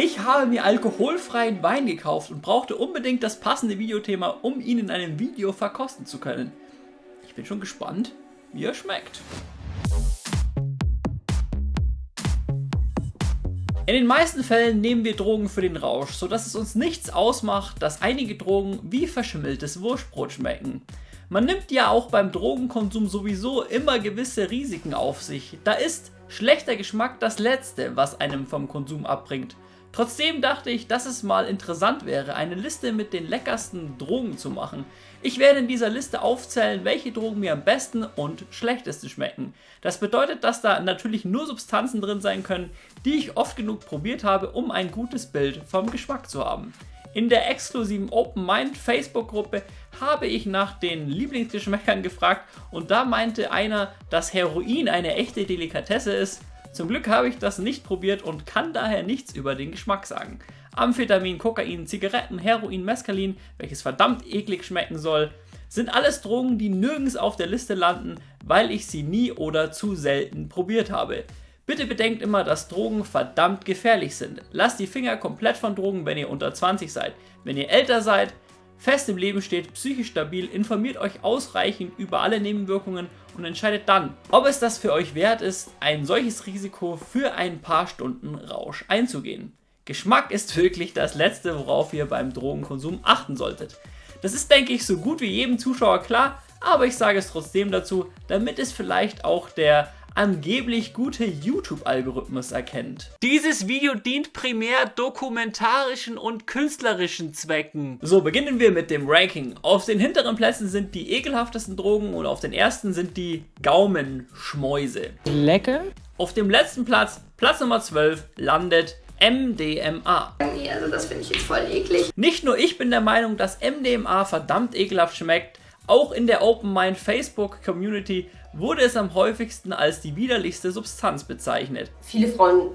Ich habe mir alkoholfreien Wein gekauft und brauchte unbedingt das passende Videothema, um ihn in einem Video verkosten zu können. Ich bin schon gespannt, wie er schmeckt. In den meisten Fällen nehmen wir Drogen für den Rausch, sodass es uns nichts ausmacht, dass einige Drogen wie verschimmeltes Wurstbrot schmecken. Man nimmt ja auch beim Drogenkonsum sowieso immer gewisse Risiken auf sich. Da ist schlechter Geschmack das Letzte, was einem vom Konsum abbringt. Trotzdem dachte ich, dass es mal interessant wäre, eine Liste mit den leckersten Drogen zu machen. Ich werde in dieser Liste aufzählen, welche Drogen mir am besten und schlechtesten schmecken. Das bedeutet, dass da natürlich nur Substanzen drin sein können, die ich oft genug probiert habe, um ein gutes Bild vom Geschmack zu haben. In der exklusiven Open Mind Facebook Gruppe habe ich nach den Lieblingsgeschmäckern gefragt und da meinte einer, dass Heroin eine echte Delikatesse ist. Zum Glück habe ich das nicht probiert und kann daher nichts über den Geschmack sagen. Amphetamin, Kokain, Zigaretten, Heroin, Mescalin, welches verdammt eklig schmecken soll, sind alles Drogen, die nirgends auf der Liste landen, weil ich sie nie oder zu selten probiert habe. Bitte bedenkt immer, dass Drogen verdammt gefährlich sind. Lasst die Finger komplett von Drogen, wenn ihr unter 20 seid. Wenn ihr älter seid, fest im Leben steht, psychisch stabil, informiert euch ausreichend über alle Nebenwirkungen und entscheidet dann, ob es das für euch wert ist, ein solches Risiko für ein paar Stunden Rausch einzugehen. Geschmack ist wirklich das Letzte, worauf ihr beim Drogenkonsum achten solltet. Das ist, denke ich, so gut wie jedem Zuschauer klar, aber ich sage es trotzdem dazu, damit es vielleicht auch der angeblich gute YouTube-Algorithmus erkennt. Dieses Video dient primär dokumentarischen und künstlerischen Zwecken. So, beginnen wir mit dem Ranking. Auf den hinteren Plätzen sind die ekelhaftesten Drogen und auf den ersten sind die Gaumenschmäuse. Lecker? Auf dem letzten Platz, Platz Nummer 12, landet MDMA. Nee, also das finde ich jetzt voll eklig. Nicht nur ich bin der Meinung, dass MDMA verdammt ekelhaft schmeckt, auch in der Open Mind Facebook Community wurde es am häufigsten als die widerlichste Substanz bezeichnet. Viele Frauen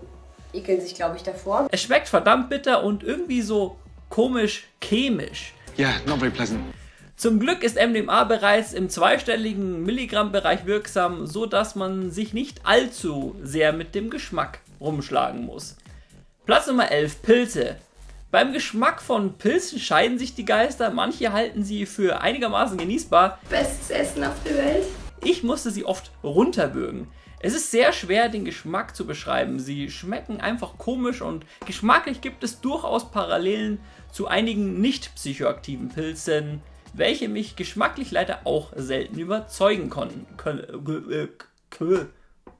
ekeln sich, glaube ich, davor. Es schmeckt verdammt bitter und irgendwie so komisch chemisch. Yeah, not very pleasant. Zum Glück ist MDMA bereits im zweistelligen Milligrammbereich wirksam, so dass man sich nicht allzu sehr mit dem Geschmack rumschlagen muss. Platz Nummer 11, Pilze. Beim Geschmack von Pilzen scheiden sich die Geister, manche halten sie für einigermaßen genießbar. Bestes Essen auf der Welt. Ich musste sie oft runterwürgen. Es ist sehr schwer, den Geschmack zu beschreiben. Sie schmecken einfach komisch und geschmacklich gibt es durchaus Parallelen zu einigen nicht psychoaktiven Pilzen, welche mich geschmacklich leider auch selten überzeugen konnten,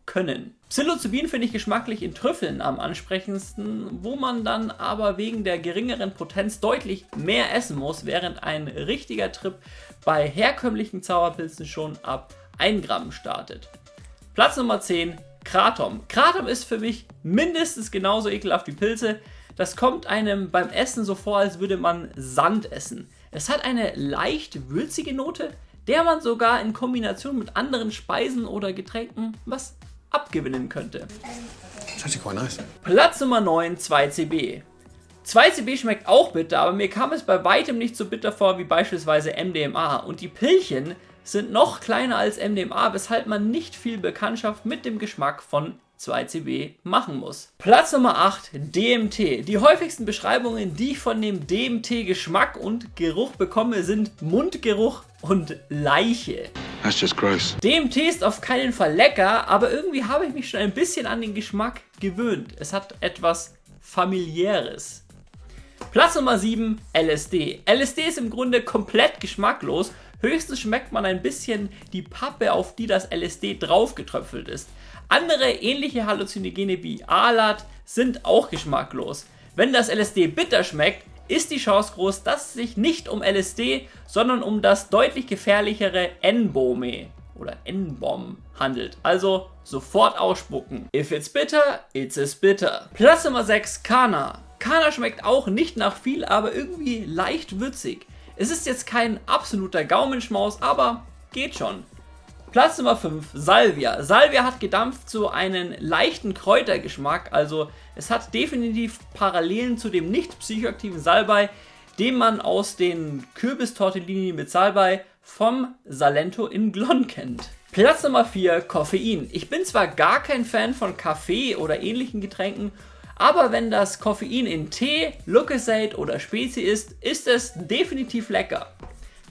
können. Psilocybin finde ich geschmacklich in Trüffeln am ansprechendsten, wo man dann aber wegen der geringeren Potenz deutlich mehr essen muss, während ein richtiger Trip bei herkömmlichen Zauberpilzen schon ab 1 Gramm startet. Platz Nummer 10, Kratom. Kratom ist für mich mindestens genauso ekelhaft wie Pilze. Das kommt einem beim Essen so vor, als würde man Sand essen. Es hat eine leicht würzige Note, der man sogar in Kombination mit anderen Speisen oder Getränken was abgewinnen könnte. Nice. Platz Nummer 9, 2CB. 2CB schmeckt auch bitter, aber mir kam es bei weitem nicht so bitter vor wie beispielsweise MDMA und die Pillchen sind noch kleiner als MDMA, weshalb man nicht viel Bekanntschaft mit dem Geschmack von 2CB machen muss. Platz Nummer 8, DMT. Die häufigsten Beschreibungen, die ich von dem DMT-Geschmack und Geruch bekomme, sind Mundgeruch und Leiche. That's just gross. DMT ist auf keinen Fall lecker, aber irgendwie habe ich mich schon ein bisschen an den Geschmack gewöhnt. Es hat etwas familiäres. Platz Nummer 7, LSD. LSD ist im Grunde komplett geschmacklos Höchstens schmeckt man ein bisschen die Pappe, auf die das LSD draufgetröpfelt ist. Andere ähnliche Halluzinogene wie Alat sind auch geschmacklos. Wenn das LSD bitter schmeckt, ist die Chance groß, dass es sich nicht um LSD, sondern um das deutlich gefährlichere N-Bome oder N-Bomb handelt. Also sofort ausspucken. If it's bitter, it's as bitter. Platz Nummer 6, Kana. Kana schmeckt auch nicht nach viel, aber irgendwie leicht würzig. Es ist jetzt kein absoluter Gaumenschmaus, aber geht schon. Platz Nummer 5, Salvia. Salvia hat gedampft so einen leichten Kräutergeschmack, also es hat definitiv Parallelen zu dem nicht psychoaktiven Salbei, den man aus den Kürbistortellini mit Salbei vom Salento in Glon kennt. Platz Nummer 4, Koffein. Ich bin zwar gar kein Fan von Kaffee oder ähnlichen Getränken, Aber wenn das Koffein in Tee, Lucozade oder Spezi ist, ist es definitiv lecker.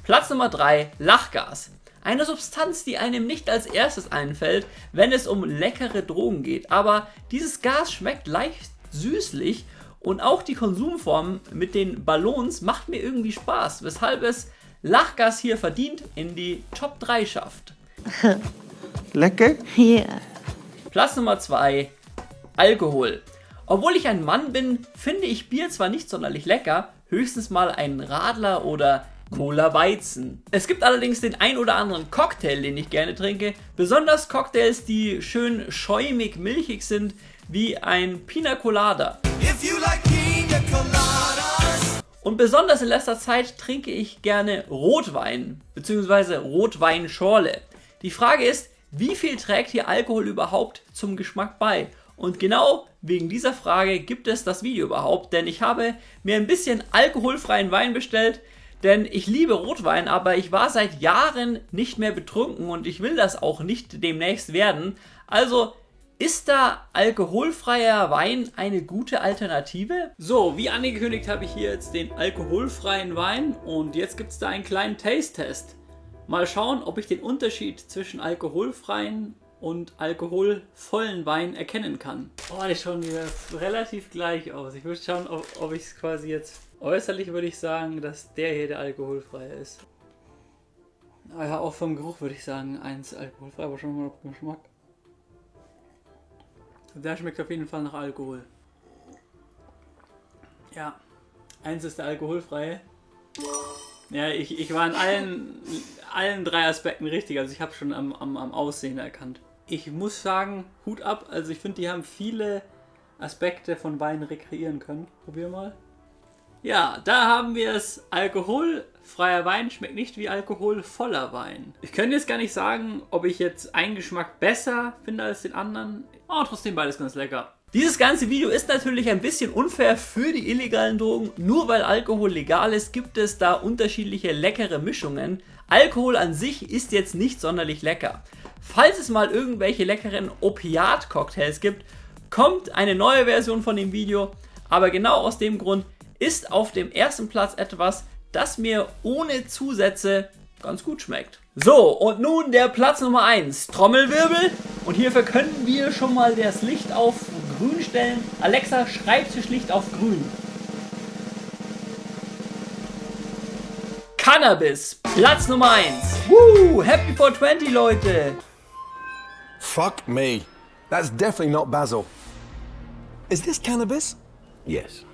Platz Nummer 3, Lachgas. Eine Substanz, die einem nicht als erstes einfällt, wenn es um leckere Drogen geht. Aber dieses Gas schmeckt leicht süßlich und auch die Konsumform mit den Ballons macht mir irgendwie Spaß, weshalb es Lachgas hier verdient in die Top 3 schafft. Lecker? Yeah. Platz Nummer 2, Alkohol. Obwohl ich ein Mann bin, finde ich Bier zwar nicht sonderlich lecker, höchstens mal ein Radler oder Cola Weizen. Es gibt allerdings den ein oder anderen Cocktail, den ich gerne trinke, besonders Cocktails, die schön schäumig milchig sind, wie ein Pina Colada. Like Pina Und besonders in letzter Zeit trinke ich gerne Rotwein bzw. Rotweinschorle. Die Frage ist, wie viel trägt hier Alkohol überhaupt zum Geschmack bei? Und genau wegen dieser Frage gibt es das Video überhaupt, denn ich habe mir ein bisschen alkoholfreien Wein bestellt, denn ich liebe Rotwein, aber ich war seit Jahren nicht mehr betrunken und ich will das auch nicht demnächst werden. Also ist da alkoholfreier Wein eine gute Alternative? So, wie angekündigt habe ich hier jetzt den alkoholfreien Wein und jetzt gibt es da einen kleinen Taste-Test. Mal schauen, ob ich den Unterschied zwischen alkoholfreien und alkoholvollen Wein erkennen kann. Oh, die schauen mir relativ gleich aus. Ich würde schauen, ob, ob ich es quasi jetzt... Äußerlich würde ich sagen, dass der hier der alkoholfreie ist. Ah ja, auch vom Geruch würde ich sagen, eins alkoholfrei, aber schon mal den Geschmack. Der schmeckt auf jeden Fall nach Alkohol. Ja, eins ist der alkoholfreie. Ja, ich, ich war in allen, allen drei Aspekten richtig, also ich habe schon am, am, am Aussehen erkannt ich muss sagen, Hut ab. Also ich finde, die haben viele Aspekte von Wein rekreieren können. Probier mal. Ja, da haben wir es. Alkoholfreier Wein schmeckt nicht wie alkoholvoller Wein. Ich könnte jetzt gar nicht sagen, ob ich jetzt einen Geschmack besser finde als den anderen. Aber trotzdem beides ganz lecker. Dieses ganze Video ist natürlich ein bisschen unfair für die illegalen Drogen. Nur weil Alkohol legal ist, gibt es da unterschiedliche leckere Mischungen. Alkohol an sich ist jetzt nicht sonderlich lecker. Falls es mal irgendwelche leckeren Opiat-Cocktails gibt, kommt eine neue Version von dem Video. Aber genau aus dem Grund ist auf dem ersten Platz etwas, das mir ohne Zusätze ganz gut schmeckt. So, und nun der Platz Nummer 1. Trommelwirbel. Und hierfür können wir schon mal das Licht auf grün stellen. Alexa, Schreibtischlicht auf grün. Cannabis. Platz Nummer 1. Woo, Happy 420, Leute. Fuck me. That's definitely not basil. Is this cannabis? Yes.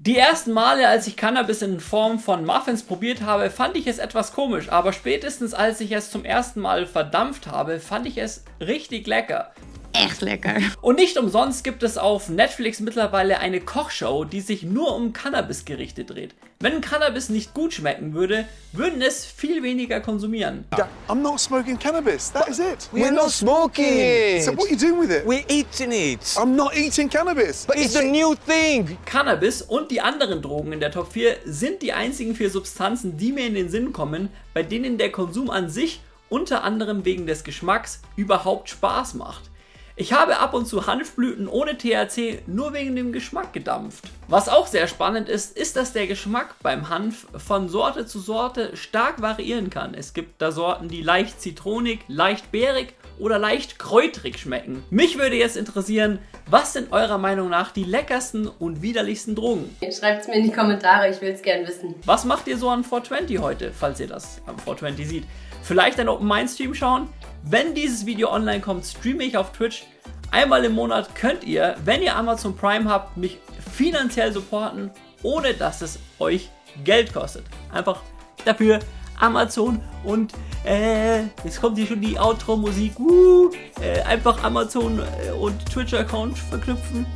Die ersten Male, als ich Cannabis in Form von Muffins probiert habe, fand ich es etwas komisch, aber spätestens als ich es zum ersten Mal verdampft habe, fand ich es richtig lecker echt lecker. Und nicht umsonst gibt es auf Netflix mittlerweile eine Kochshow, die sich nur um Cannabis-Gerichte dreht. Wenn Cannabis nicht gut schmecken würde, würden es viel weniger konsumieren. I'm not smoking cannabis. That is it. We're not smoking it. So what are you doing with it? We're eating it. I'm not eating cannabis. But it's the new thing. Cannabis und die anderen Drogen in der Top 4 sind die einzigen vier Substanzen, die mir in den Sinn kommen, bei denen der Konsum an sich unter anderem wegen des Geschmacks überhaupt Spaß macht. Ich habe ab und zu Hanfblüten ohne THC nur wegen dem Geschmack gedampft. Was auch sehr spannend ist, ist, dass der Geschmack beim Hanf von Sorte zu Sorte stark variieren kann. Es gibt da Sorten, die leicht zitronig, leicht beerig oder leicht kräutrig schmecken. Mich würde jetzt interessieren, was sind eurer Meinung nach die leckersten und widerlichsten Drogen? Schreibt es mir in die Kommentare, ich will es gern wissen. Was macht ihr so an 420 heute, falls ihr das am 420 seht? Vielleicht ein Open Mind Stream schauen? Wenn dieses Video online kommt, streame ich auf Twitch. Einmal im Monat könnt ihr, wenn ihr Amazon Prime habt, mich finanziell supporten, ohne dass es euch Geld kostet. Einfach dafür Amazon und äh, jetzt kommt hier schon die Outro-Musik. Uh, äh, einfach Amazon äh, und Twitch-Account verknüpfen.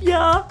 Ja,